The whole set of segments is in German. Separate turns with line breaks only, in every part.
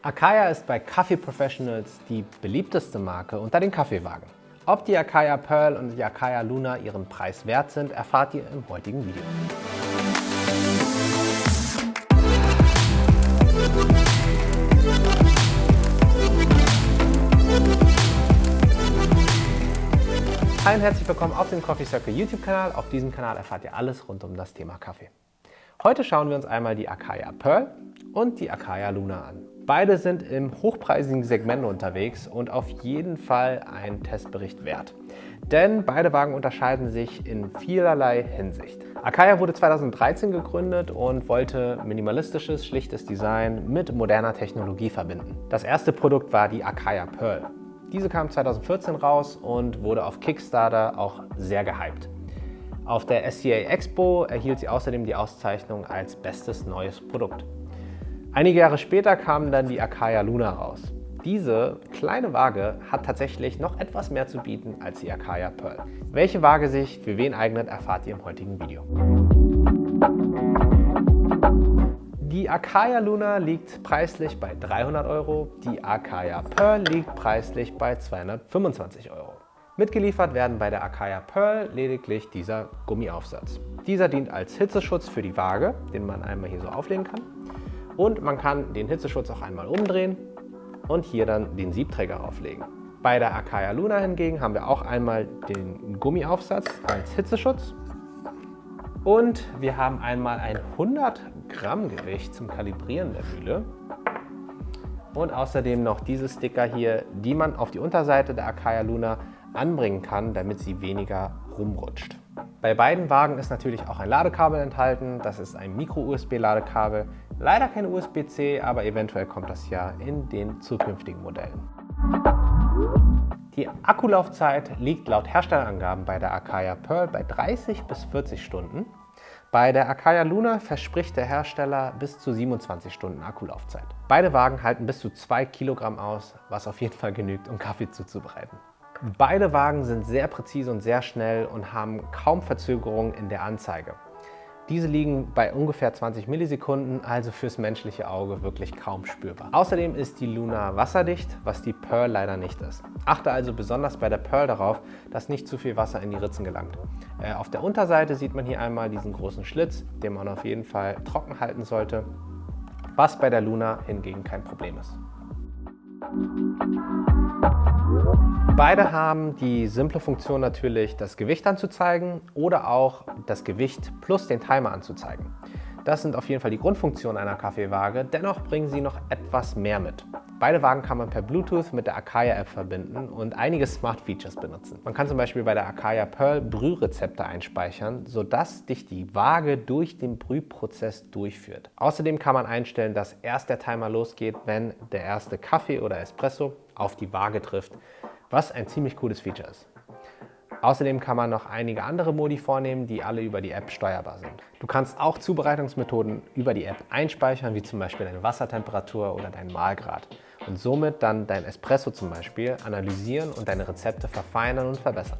Akaya ist bei Kaffee Professionals die beliebteste Marke unter den Kaffeewagen. Ob die Akaya Pearl und die Akaya Luna ihren Preis wert sind, erfahrt ihr im heutigen Video. Hi und herzlich willkommen auf dem Coffee Circle YouTube-Kanal. Auf diesem Kanal erfahrt ihr alles rund um das Thema Kaffee. Heute schauen wir uns einmal die Akaya Pearl und die Akaya Luna an. Beide sind im hochpreisigen Segment unterwegs und auf jeden Fall ein Testbericht wert. Denn beide Wagen unterscheiden sich in vielerlei Hinsicht. Akaya wurde 2013 gegründet und wollte minimalistisches, schlichtes Design mit moderner Technologie verbinden. Das erste Produkt war die Akaya Pearl. Diese kam 2014 raus und wurde auf Kickstarter auch sehr gehypt. Auf der SCA Expo erhielt sie außerdem die Auszeichnung als bestes neues Produkt. Einige Jahre später kam dann die Akaya Luna raus. Diese kleine Waage hat tatsächlich noch etwas mehr zu bieten als die Akaya Pearl. Welche Waage sich für wen eignet, erfahrt ihr im heutigen Video. Die Akaya Luna liegt preislich bei 300 Euro, die Akaya Pearl liegt preislich bei 225 Euro. Mitgeliefert werden bei der Akaya Pearl lediglich dieser Gummiaufsatz. Dieser dient als Hitzeschutz für die Waage, den man einmal hier so auflegen kann. Und man kann den Hitzeschutz auch einmal umdrehen und hier dann den Siebträger auflegen. Bei der Akaya Luna hingegen haben wir auch einmal den Gummiaufsatz als Hitzeschutz und wir haben einmal ein 100 Gramm Gewicht zum Kalibrieren der Mühle und außerdem noch diese Sticker hier, die man auf die Unterseite der Akaya Luna anbringen kann, damit sie weniger rumrutscht. Bei beiden Wagen ist natürlich auch ein Ladekabel enthalten. Das ist ein Micro-USB-Ladekabel. Leider kein USB-C, aber eventuell kommt das ja in den zukünftigen Modellen. Die Akkulaufzeit liegt laut Herstellerangaben bei der Akaya Pearl bei 30 bis 40 Stunden. Bei der Akaya Luna verspricht der Hersteller bis zu 27 Stunden Akkulaufzeit. Beide Wagen halten bis zu 2 Kilogramm aus, was auf jeden Fall genügt, um Kaffee zuzubereiten. Beide Wagen sind sehr präzise und sehr schnell und haben kaum Verzögerungen in der Anzeige. Diese liegen bei ungefähr 20 Millisekunden, also fürs menschliche Auge wirklich kaum spürbar. Außerdem ist die Luna wasserdicht, was die Pearl leider nicht ist. Achte also besonders bei der Pearl darauf, dass nicht zu viel Wasser in die Ritzen gelangt. Äh, auf der Unterseite sieht man hier einmal diesen großen Schlitz, den man auf jeden Fall trocken halten sollte, was bei der Luna hingegen kein Problem ist. Beide haben die simple Funktion natürlich, das Gewicht anzuzeigen oder auch das Gewicht plus den Timer anzuzeigen. Das sind auf jeden Fall die Grundfunktionen einer Kaffeewaage, dennoch bringen sie noch etwas mehr mit. Beide Wagen kann man per Bluetooth mit der Akaya App verbinden und einige Smart Features benutzen. Man kann zum Beispiel bei der Akaya Pearl Brührezepte einspeichern, sodass dich die Waage durch den Brühprozess durchführt. Außerdem kann man einstellen, dass erst der Timer losgeht, wenn der erste Kaffee oder Espresso auf die Waage trifft was ein ziemlich cooles Feature ist. Außerdem kann man noch einige andere Modi vornehmen, die alle über die App steuerbar sind. Du kannst auch Zubereitungsmethoden über die App einspeichern, wie zum Beispiel deine Wassertemperatur oder deinen Mahlgrad und somit dann dein Espresso zum Beispiel analysieren und deine Rezepte verfeinern und verbessern.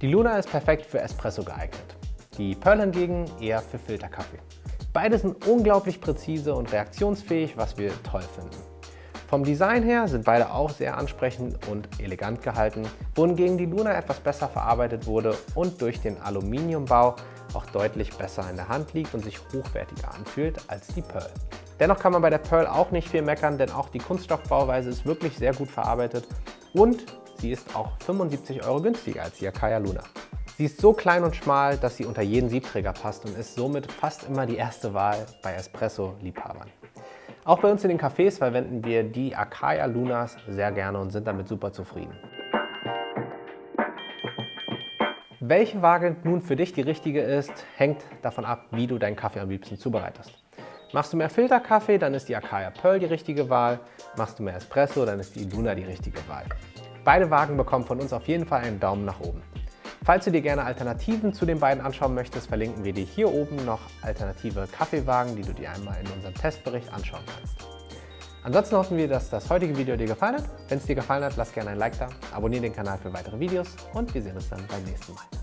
Die Luna ist perfekt für Espresso geeignet, die Pearl hingegen eher für Filterkaffee. Beide sind unglaublich präzise und reaktionsfähig, was wir toll finden. Vom Design her sind beide auch sehr ansprechend und elegant gehalten, wohingegen die Luna etwas besser verarbeitet wurde und durch den Aluminiumbau auch deutlich besser in der Hand liegt und sich hochwertiger anfühlt als die Pearl. Dennoch kann man bei der Pearl auch nicht viel meckern, denn auch die Kunststoffbauweise ist wirklich sehr gut verarbeitet und sie ist auch 75 Euro günstiger als die Akaya Luna. Sie ist so klein und schmal, dass sie unter jeden Siebträger passt und ist somit fast immer die erste Wahl bei Espresso-Liebhabern. Auch bei uns in den Cafés verwenden wir die Akaya Lunas sehr gerne und sind damit super zufrieden. Welche Waage nun für dich die richtige ist, hängt davon ab, wie du deinen Kaffee am liebsten zubereitest. Machst du mehr Filterkaffee, dann ist die Akaya Pearl die richtige Wahl. Machst du mehr Espresso, dann ist die Luna die richtige Wahl. Beide Wagen bekommen von uns auf jeden Fall einen Daumen nach oben. Falls du dir gerne Alternativen zu den beiden anschauen möchtest, verlinken wir dir hier oben noch alternative Kaffeewagen, die du dir einmal in unserem Testbericht anschauen kannst. Ansonsten hoffen wir, dass das heutige Video dir gefallen hat. Wenn es dir gefallen hat, lass gerne ein Like da, abonniere den Kanal für weitere Videos und wir sehen uns dann beim nächsten Mal.